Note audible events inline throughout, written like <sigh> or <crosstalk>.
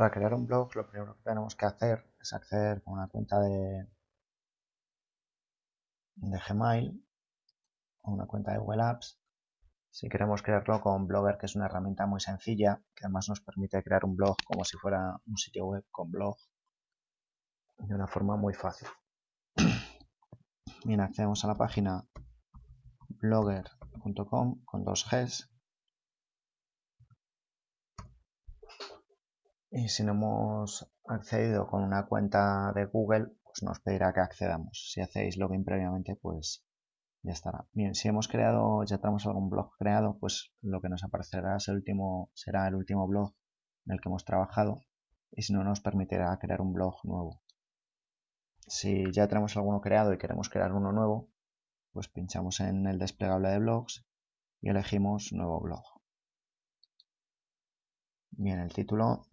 Para crear un blog lo primero que tenemos que hacer es acceder con una cuenta de, Gmail o una cuenta de Google Apps. Si queremos crearlo con Blogger, que es una herramienta muy sencilla, que además nos permite crear un blog como si fuera un sitio web con blog de una forma muy fácil. Bien, accedemos a la página blogger.com con dos Gs y si no hemos accedido con una cuenta de Google pues nos pedirá que accedamos. Si hacéis login previamente pues ya estará. Bien si hemos creado ya tenemos algún blog creado pues lo que nos aparecerá es el último será el último blog en el que hemos trabajado y si no nos permitirá crear un blog nuevo. Si ya tenemos alguno creado y queremos crear uno nuevo pues pinchamos en el desplegable de blogs y elegimos nuevo blog. Bien el título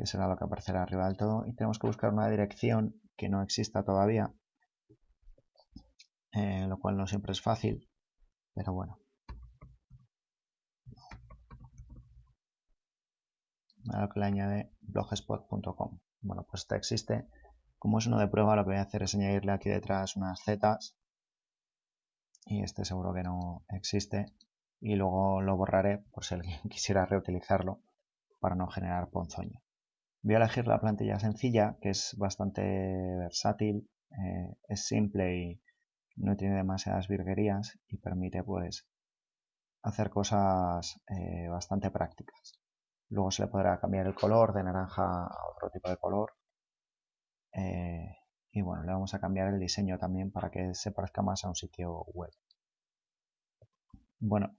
que será lo que aparecerá arriba del todo, y tenemos que buscar una dirección que no exista todavía, eh, lo cual no siempre es fácil, pero bueno. A lo que le añade blogspot.com. Bueno, pues este existe. Como es uno de prueba, lo que voy a hacer es añadirle aquí detrás unas zetas. Y este seguro que no existe. Y luego lo borraré por si alguien <laughs> quisiera reutilizarlo para no generar ponzoña. Voy a elegir la plantilla sencilla, que es bastante versátil, eh, es simple y no tiene demasiadas virguerías y permite pues hacer cosas eh, bastante prácticas. Luego se le podrá cambiar el color de naranja a otro tipo de color. Eh, y bueno, le vamos a cambiar el diseño también para que se parezca más a un sitio web. Bueno,